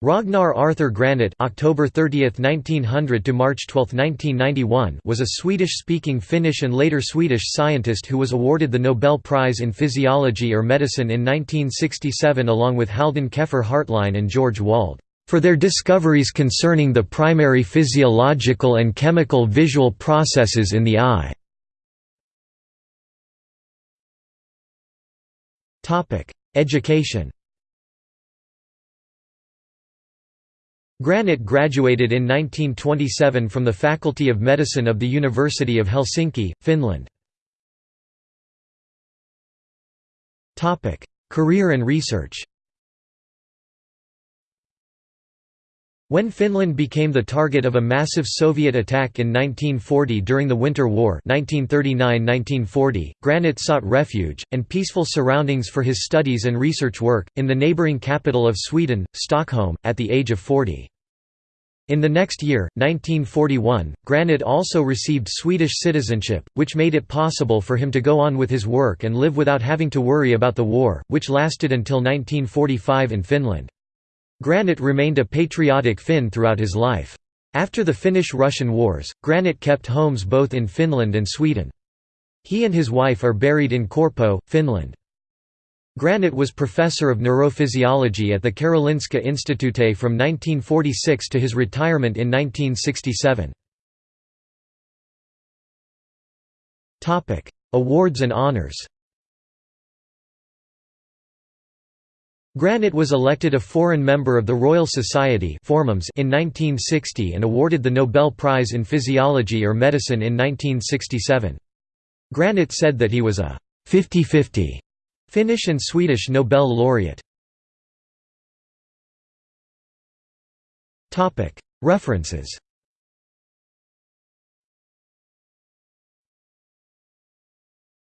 Ragnar Arthur Granit (October 30, 1900 to March 12, 1991) was a Swedish-speaking Finnish and later Swedish scientist who was awarded the Nobel Prize in Physiology or Medicine in 1967 along with Haldan Keffer Hartline and George Wald for their discoveries concerning the primary physiological and chemical visual processes in the eye. Topic: Education Granit graduated in 1927 from the Faculty of Medicine of the University of Helsinki, Finland. Career and research When Finland became the target of a massive Soviet attack in 1940 during the Winter War 1939–1940, Granit sought refuge, and peaceful surroundings for his studies and research work, in the neighbouring capital of Sweden, Stockholm, at the age of 40. In the next year, 1941, Granit also received Swedish citizenship, which made it possible for him to go on with his work and live without having to worry about the war, which lasted until 1945 in Finland. Granit remained a patriotic Finn throughout his life. After the Finnish–Russian wars, Granit kept homes both in Finland and Sweden. He and his wife are buried in Korpo, Finland. Granit was professor of neurophysiology at the Karolinska Institute from 1946 to his retirement in 1967. Awards and honors Granit was elected a foreign member of the Royal Society in 1960 and awarded the Nobel Prize in Physiology or Medicine in 1967. Granit said that he was a 50-50 Finnish and Swedish Nobel laureate. References